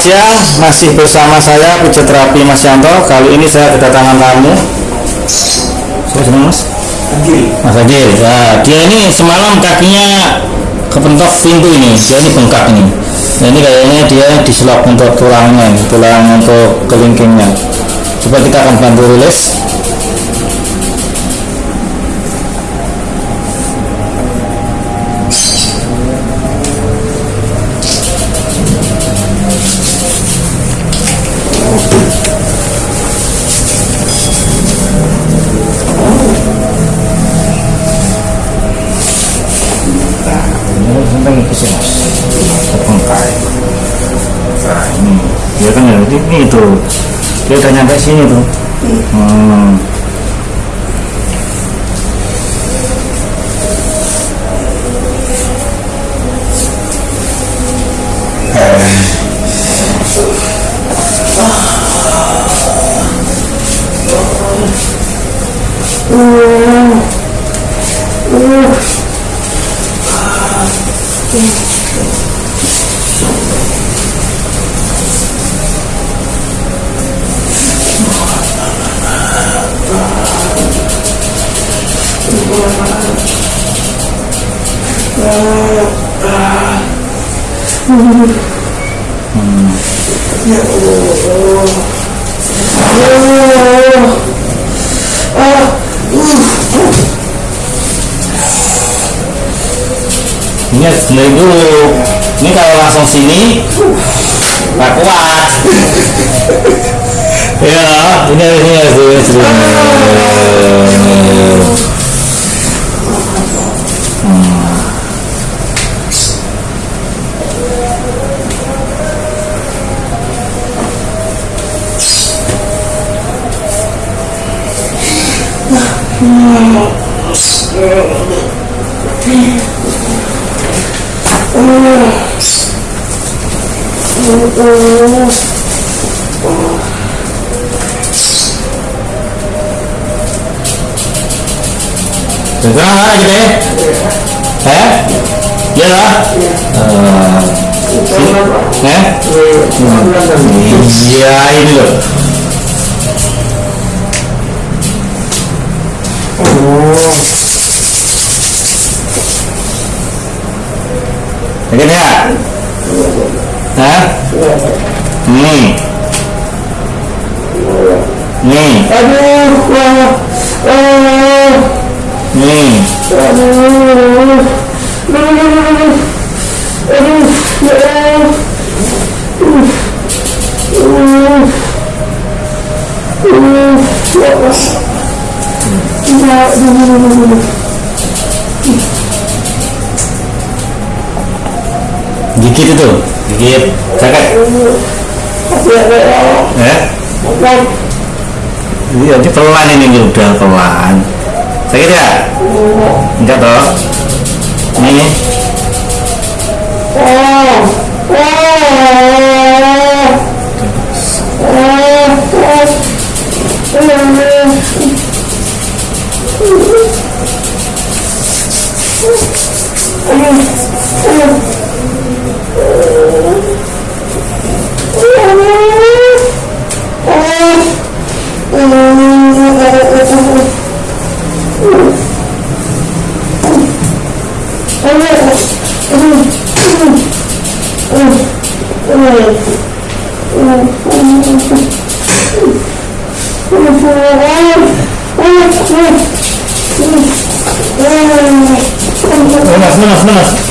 Siang, masih bersama saya Pijat Mas Yanto. Kali ini saya kedatangan tamu. Siapa Mas? Mas Agil. Nah, dia ini semalam kakinya kepentok pintu ini. Dia ini bengkak ini. Nah, ini kayaknya dia diselap untuk tulangnya, tulang untuk kelingkingnya. Coba kita akan bantu rilis. Dia kan ya. Ini, itu. Dia udah nyampe sini tuh. Hmm. Ini harus dulu. Ini kalau langsung sini nggak kuat. Ya ini harus ini harus harus Sekarang mana kita ya? Eh? Iya lah. Eh? Eh? Iya ini loh. Yakin ya? Hah? Nih. Nih. Aduh, aduh, aduh, Gigit itu. Gigit. Sakit. Ya, ya Allah. Eh? Iya, ini pelan ini udah pelan. Sakit ya? Enggak toh? Nih. Ah,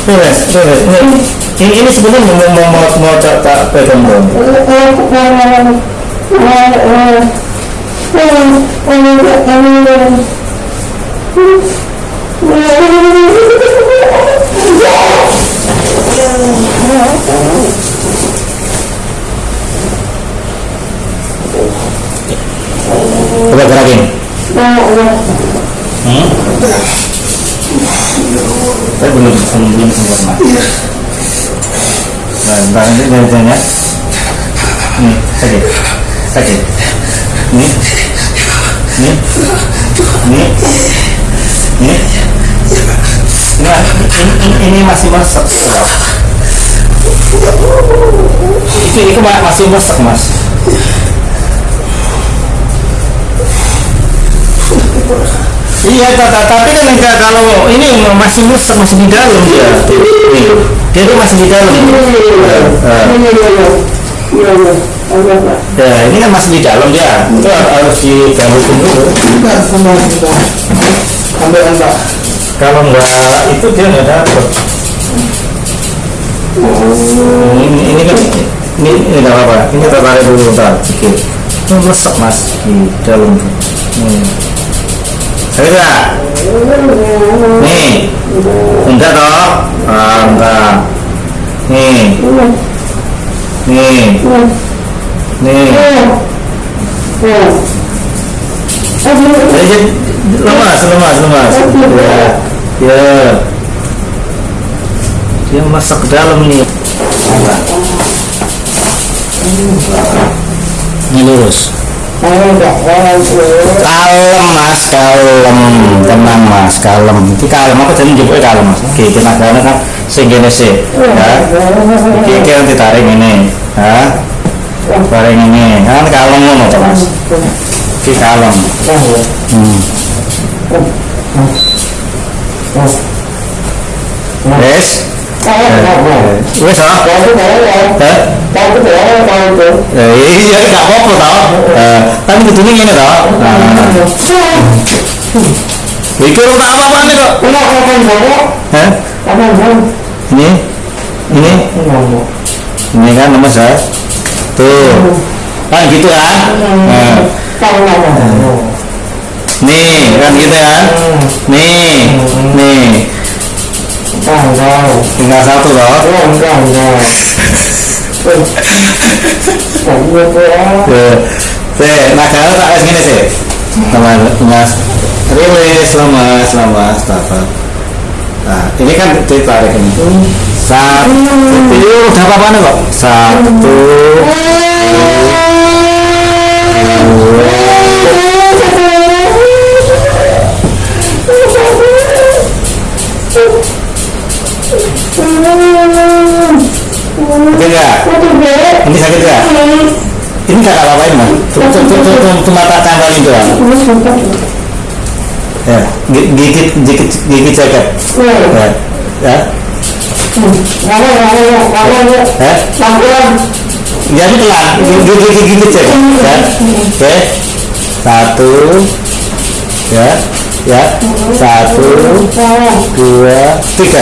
Ini, ini, ini sebenarnya mau mau mau mau tak tak pegang dong. Coba gerakin. Hmm? Saya belum belum belum sempat mas. Nah, ntar nanti jalan ya. Nih, sakit, sakit. Nih, nih, nih, nih. Ini, ini, ini, masih meresap. itu itu ma- masih mesek mas iya ta- ta- tapi kan enggak kalau ini masih mesek masih di dalam. Dia nih dia tuh masih di dalam. Ya ini kan masih di dalam dia. Itu harus digangguin dulu. Enggak, kita. Ambil enggak. kalau enggak itu dia nggak dapet. Ini ini kan ini ini nggak apa-apa. Ini kita tarik dulu ntar sedikit ini mas di dalam. Hmm. Enggak nih enggak toh ah, enggak nih nih nih Jadi lemas, lemas, lemas. Ya, ya. Dia masak ke dalam ini. Ini lurus. Kalem mas, kalem, tenang mas, kalem. Ini kalem apa jadi jemput kalem mas. Oke, tenaganya kan segini sih. Ya. Oke, oke nanti tarik ini. Ya. Tarik ini. Kan kalem ngono toh, mas. Oke, kalem. Hmm. Wes. Wes ah. Hah? Eh, iya gak apa-apa tau. Eh, kan kudune ngene tau. Nah. Iki ora tak apa-apane kok. Hah? Ini ini ini kan lemes ya. Tuh. Kan gitu kan? Nah. Nih, kan gitu kan? Nih, nih. Tinggal satu loh. Tuh. Sih, nah kalau tak gini sih. Sama mas. Rilis, apa. Nah, ini kan ditarik ini. Satu, udah nih kok. Satu, oke enggak? Ini sakit enggak? Ini kakak apa-apain mas? Cuma, cuma, cuma tak cangkalin doang. Ya, gi- gigit, gigit, gigit jaket. Ya, ya, ya. Jadi pelan, gigit, gigit, jaket. Ya, oke. Satu, ya, ya, satu, dua, tiga.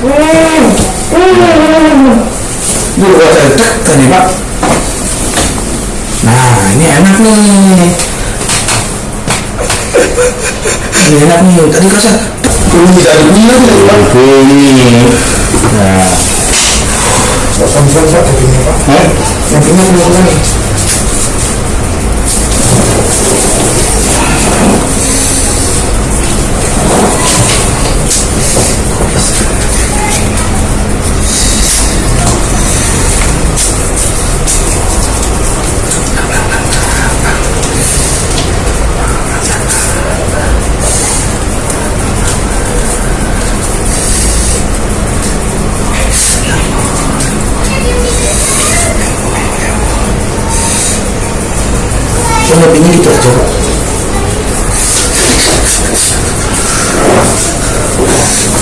Nah, ini enak nih. Ini enak nih. Tadi. Ini tidak ada bunyi lagi. Oke, ini. Nah, eh? Yang punya punya punya.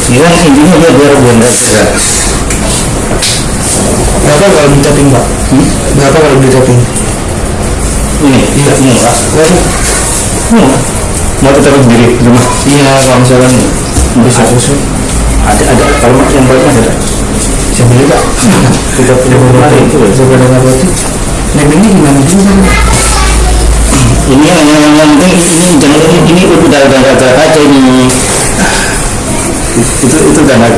Intinya dia biar gerak. Berapa kalau pak? Berapa kalau? Ini, iya. Hmm. Mau kita sendiri di rumah. Iya, kalau misalkan Bisa. Ada, ada. Kalau yang ada. beli pak. Kita punya beberapa itu. ya. Berarti. Naik ini gimana juga? Ini yang yang, yang penting ini jangan ini, ini udah udah udah gerak aja ini. Itu itu udah nggak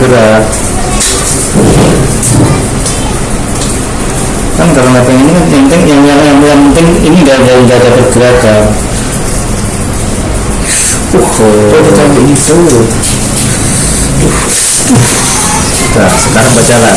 kan kalau mapping ini kan yang penting yang yang yang, yang penting ini udah udah udah ada pergerakan. Uh Oh, itu? Sampai gitu. Nah, sekarang berjalan